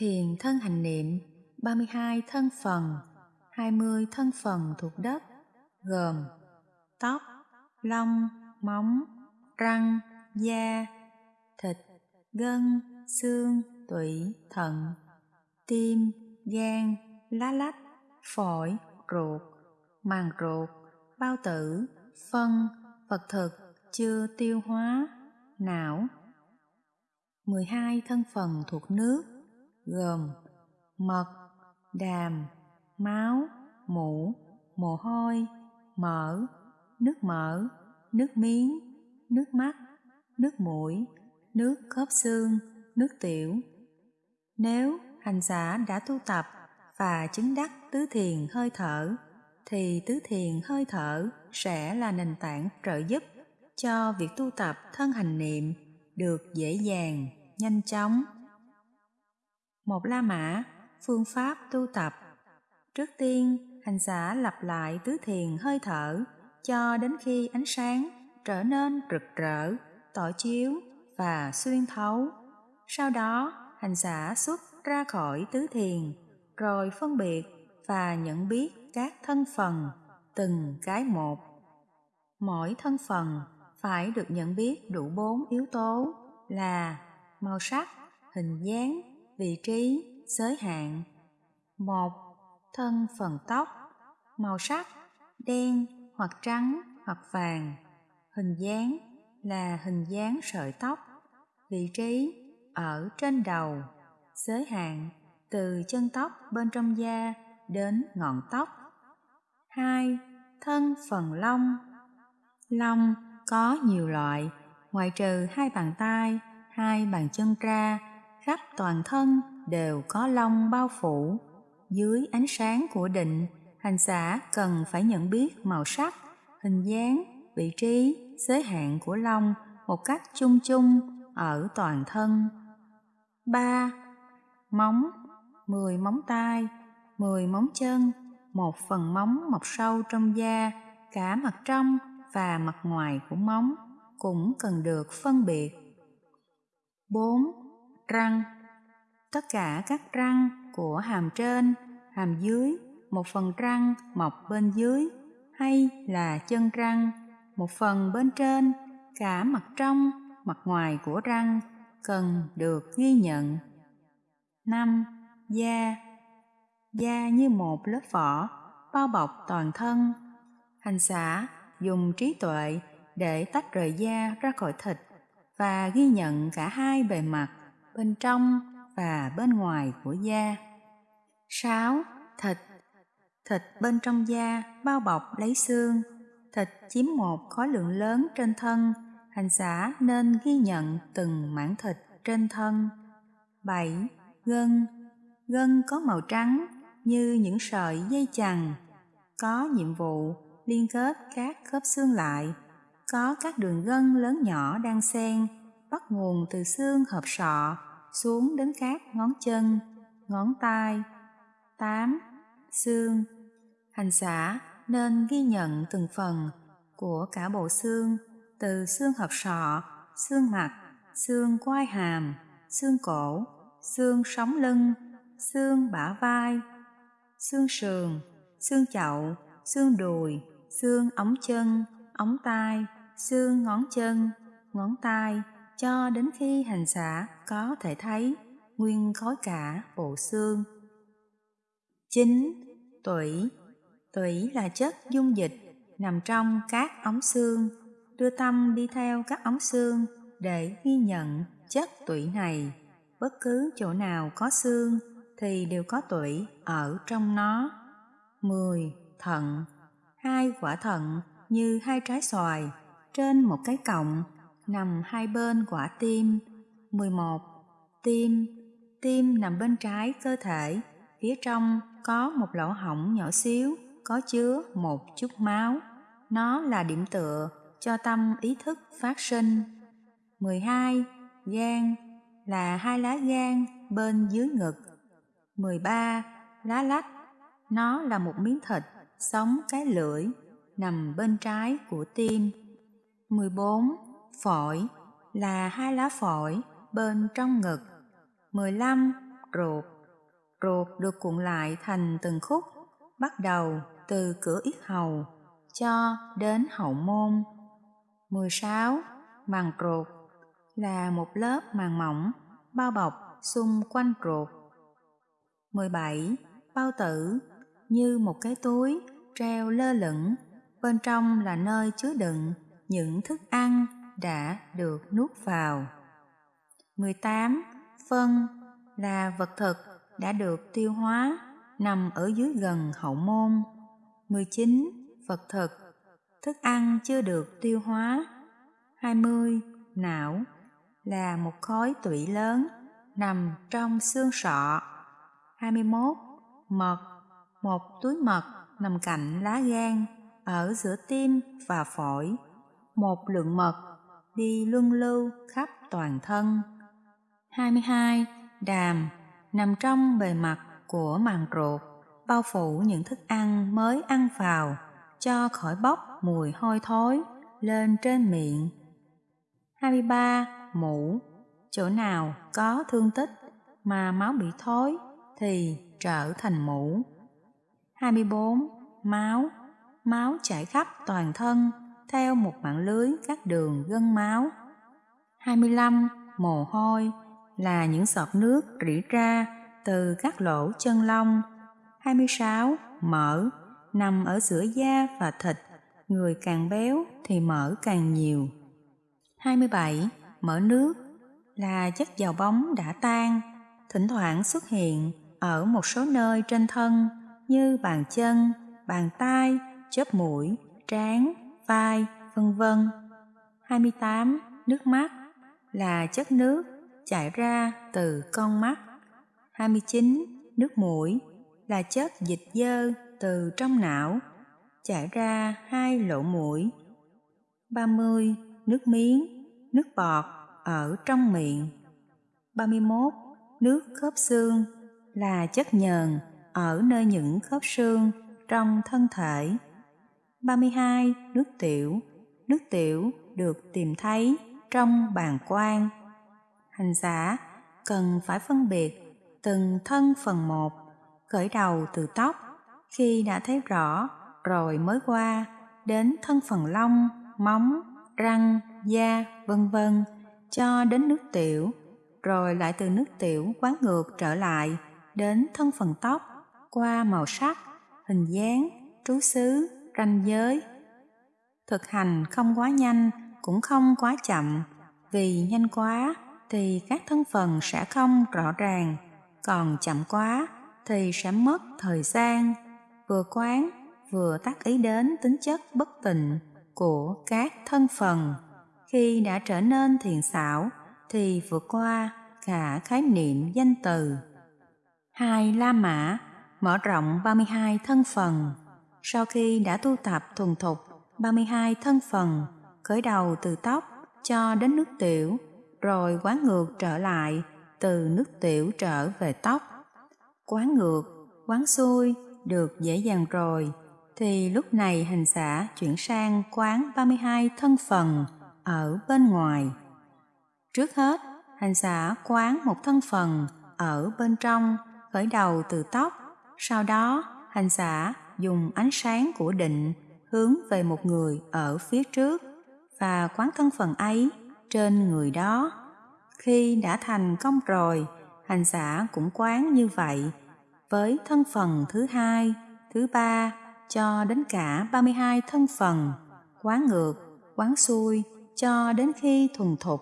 Thiền thân hành niệm 32 thân phần 20 thân phần thuộc đất gồm tóc, lông, móng, răng, da, thịt, gân, xương, tủy, thận, tim, gan, lá lách, phổi, ruột, màng ruột, bao tử, phân, vật thực chưa tiêu hóa, não. 12 thân phần thuộc nước gồm mật, đàm, máu, mũ, mồ hôi, mỡ, nước mỡ, nước miếng, nước mắt, nước mũi, nước khớp xương, nước tiểu. Nếu hành giả đã tu tập và chứng đắc tứ thiền hơi thở, thì tứ thiền hơi thở sẽ là nền tảng trợ giúp cho việc tu tập thân hành niệm được dễ dàng, nhanh chóng. Một La Mã, phương pháp tu tập Trước tiên, hành giả lặp lại tứ thiền hơi thở cho đến khi ánh sáng trở nên rực rỡ, tỏ chiếu và xuyên thấu. Sau đó, hành giả xuất ra khỏi tứ thiền, rồi phân biệt và nhận biết các thân phần, từng cái một. Mỗi thân phần phải được nhận biết đủ bốn yếu tố là màu sắc, hình dáng, vị trí, giới hạn. Một, thân phần tóc, màu sắc, đen hoặc trắng hoặc vàng, hình dáng là hình dáng sợi tóc, vị trí ở trên đầu, giới hạn từ chân tóc bên trong da đến ngọn tóc. 2. Thân phần lông Lông có nhiều loại, ngoại trừ hai bàn tay, hai bàn chân ra, khắp toàn thân đều có lông bao phủ. Dưới ánh sáng của định, hành giả cần phải nhận biết màu sắc, hình dáng, vị trí, giới hạn của lông một cách chung chung ở toàn thân. 3. Móng 10 móng tay, 10 móng chân, một phần móng mọc sâu trong da, cả mặt trong và mặt ngoài của móng cũng cần được phân biệt. 4. Răng Tất cả các răng của hàm trên, hàm dưới, một phần răng mọc bên dưới hay là chân răng, một phần bên trên, cả mặt trong, mặt ngoài của răng cần được ghi nhận. 5. Da Da như một lớp vỏ, bao bọc toàn thân. Hành giả dùng trí tuệ để tách rời da ra khỏi thịt và ghi nhận cả hai bề mặt, bên trong và bên ngoài của da. 6. Thịt Thịt bên trong da bao bọc lấy xương. Thịt chiếm một khối lượng lớn trên thân, hành giả nên ghi nhận từng mảng thịt trên thân. 7. Gân Gân có màu trắng như những sợi dây chằng, có nhiệm vụ liên kết các khớp xương lại, có các đường gân lớn nhỏ đang xen, bắt nguồn từ xương hợp sọ xuống đến các ngón chân, ngón tay. 8. Xương Hành giả nên ghi nhận từng phần của cả bộ xương từ xương hợp sọ, xương mặt, xương quai hàm, xương cổ, xương sống lưng, xương bả vai, xương sườn, xương chậu, xương đùi, xương ống chân, ống tay, xương ngón chân, ngón tay, cho đến khi hành giả có thể thấy nguyên khối cả bộ xương. chín Tủy Tủy là chất dung dịch nằm trong các ống xương, đưa tâm đi theo các ống xương để ghi nhận chất tủy này. Bất cứ chỗ nào có xương thì đều có tủy ở trong nó. 10. Thận Hai quả thận như hai trái xoài trên một cái cọng nằm hai bên quả tim. 11. Tim Tim nằm bên trái cơ thể, phía trong có một lỗ hổng nhỏ xíu, có chứa một chút máu. Nó là điểm tựa cho tâm ý thức phát sinh. 12. Gan là hai lá gan bên dưới ngực. 13. Lá lách Nó là một miếng thịt sống cái lưỡi nằm bên trái của tim. 14. Phổi là hai lá phổi bên trong ngực. 15. ruột. Ruột được cuộn lại thành từng khúc, bắt đầu từ cửa yết hầu cho đến hậu môn. 16. Màng ruột là một lớp màng mỏng bao bọc xung quanh ruột. 17. Bao tử như một cái túi treo lơ lửng, bên trong là nơi chứa đựng những thức ăn đã được nuốt vào. 18. Phân là vật thực đã được tiêu hóa, nằm ở dưới gần hậu môn. 19. Vật thực, thức ăn chưa được tiêu hóa. 20. Não là một khối tủy lớn nằm trong xương sọ. 21. Mật, một túi mật nằm cạnh lá gan ở giữa tim và phổi. Một lượng mật đi luân lưu khắp toàn thân. 22. Đàm nằm trong bề mặt của màng ruột, bao phủ những thức ăn mới ăn vào, cho khỏi bốc mùi hôi thối lên trên miệng. 23. Mũ Chỗ nào có thương tích mà máu bị thối thì trở thành mũ. 24. Máu Máu chảy khắp toàn thân theo một mạng lưới các đường gân máu. 25. Mồ hôi là những giọt nước rỉ ra từ các lỗ chân lông. 26. Mỡ nằm ở giữa da và thịt, người càng béo thì mỡ càng nhiều. 27. Mỡ nước là chất dầu bóng đã tan, thỉnh thoảng xuất hiện ở một số nơi trên thân như bàn chân, bàn tay, chớp mũi, trán, vai, vân vân. 28. Nước mắt là chất nước chảy ra từ con mắt. 29. Nước mũi là chất dịch dơ từ trong não chảy ra hai lỗ mũi. 30. Nước miếng, nước bọt ở trong miệng. 31. Nước khớp xương là chất nhờn ở nơi những khớp xương trong thân thể. 32. Nước tiểu Nước tiểu được tìm thấy trong bàn quan. Hành giả cần phải phân biệt từng thân phần một, khởi đầu từ tóc, khi đã thấy rõ rồi mới qua đến thân phần lông, móng, răng, da, vân vân cho đến nước tiểu, rồi lại từ nước tiểu quán ngược trở lại đến thân phần tóc qua màu sắc, hình dáng, trú xứ, ranh giới. Thực hành không quá nhanh, cũng không quá chậm, vì nhanh quá thì các thân phần sẽ không rõ ràng, còn chậm quá thì sẽ mất thời gian, vừa quán vừa tác ý đến tính chất bất tịnh của các thân phần. Khi đã trở nên thiền xảo thì vượt qua cả khái niệm danh từ. Hai La Mã mở rộng 32 thân phần. Sau khi đã tu tập thuần thục 32 thân phần, khởi đầu từ tóc cho đến nước tiểu, rồi quán ngược trở lại từ nước tiểu trở về tóc. Quán ngược, quán xuôi được dễ dàng rồi, thì lúc này hành giả chuyển sang quán 32 thân phần ở bên ngoài. Trước hết, hành giả quán một thân phần ở bên trong, khởi đầu từ tóc, sau đó hành giả dùng ánh sáng của định hướng về một người ở phía trước và quán thân phần ấy trên người đó. Khi đã thành công rồi, hành giả cũng quán như vậy với thân phần thứ hai, thứ ba cho đến cả 32 thân phần, quán ngược, quán xuôi cho đến khi thuần thục.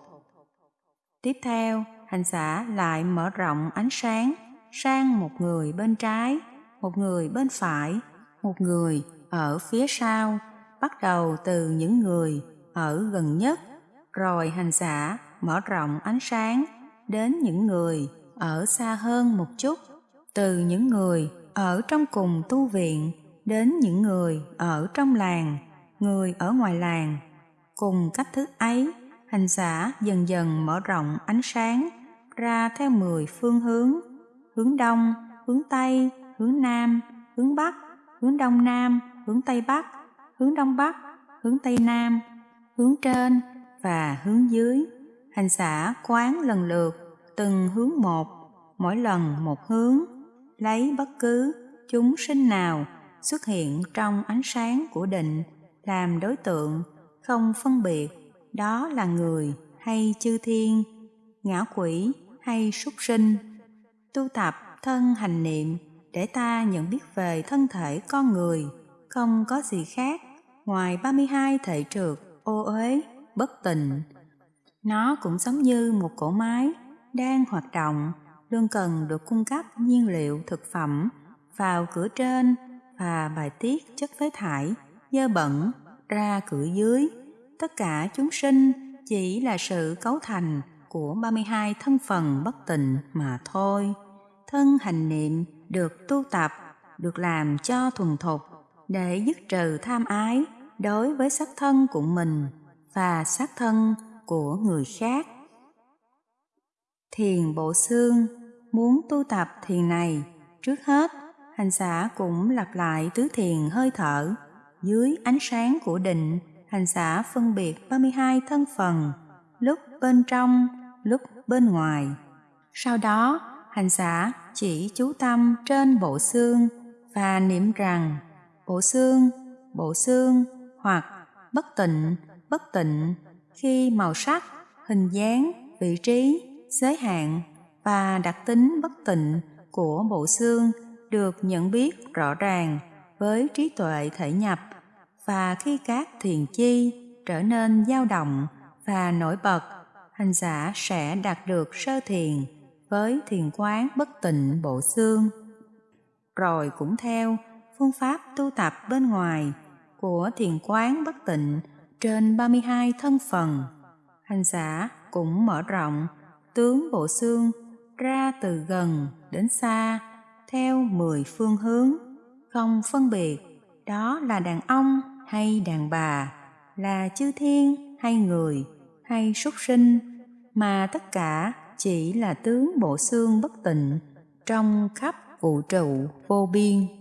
Tiếp theo, hành giả lại mở rộng ánh sáng sang một người bên trái, một người bên phải, một người ở phía sau, bắt đầu từ những người ở gần nhất, rồi hành giả mở rộng ánh sáng đến những người ở xa hơn một chút, từ những người ở trong cùng tu viện đến những người ở trong làng, người ở ngoài làng. Cùng cách thức ấy, hành giả dần dần mở rộng ánh sáng ra theo 10 phương hướng, hướng đông, hướng tây, hướng nam, hướng bắc, hướng đông nam, hướng tây bắc, hướng đông bắc, hướng tây nam, hướng trên và hướng dưới. Hành giả quán lần lượt từng hướng một, mỗi lần một hướng, lấy bất cứ chúng sinh nào xuất hiện trong ánh sáng của định làm đối tượng, không phân biệt đó là người hay chư thiên, ngã quỷ hay súc sinh. Tu tập thân hành niệm để ta nhận biết về thân thể con người, không có gì khác ngoài 32 thể trượt, ô uế, bất tịnh. Nó cũng giống như một cỗ máy đang hoạt động, luôn cần được cung cấp nhiên liệu thực phẩm vào cửa trên và bài tiết chất phế thải, dơ bẩn ra cửa dưới. Tất cả chúng sinh chỉ là sự cấu thành của 32 thân phần bất tịnh mà thôi. Thân hành niệm được tu tập, được làm cho thuần thục để dứt trừ tham ái đối với sắc thân của mình và sắc thân của người khác. Thiền bộ xương muốn tu tập thiền này, trước hết hành giả cũng lặp lại tứ thiền hơi thở dưới ánh sáng của định hành giả phân biệt 32 thân phần lúc bên trong lúc bên ngoài sau đó hành giả chỉ chú tâm trên bộ xương và niệm rằng, bộ xương bộ xương hoặc bất tịnh bất tịnh khi màu sắc, hình dáng, vị trí, giới hạn và đặc tính bất tịnh của bộ xương được nhận biết rõ ràng với trí tuệ thể nhập và khi các thiền chi trở nên dao động và nổi bật, hành giả sẽ đạt được sơ thiền với thiền quán bất tịnh bộ xương. Rồi cũng theo phương pháp tu tập bên ngoài của thiền quán bất tịnh trên 32 thân phần, hành giả cũng mở rộng tướng bộ xương ra từ gần đến xa theo 10 phương hướng. Không phân biệt đó là đàn ông hay đàn bà, là chư thiên hay người hay súc sinh, mà tất cả chỉ là tướng bộ xương bất tịnh trong khắp vũ trụ vô biên.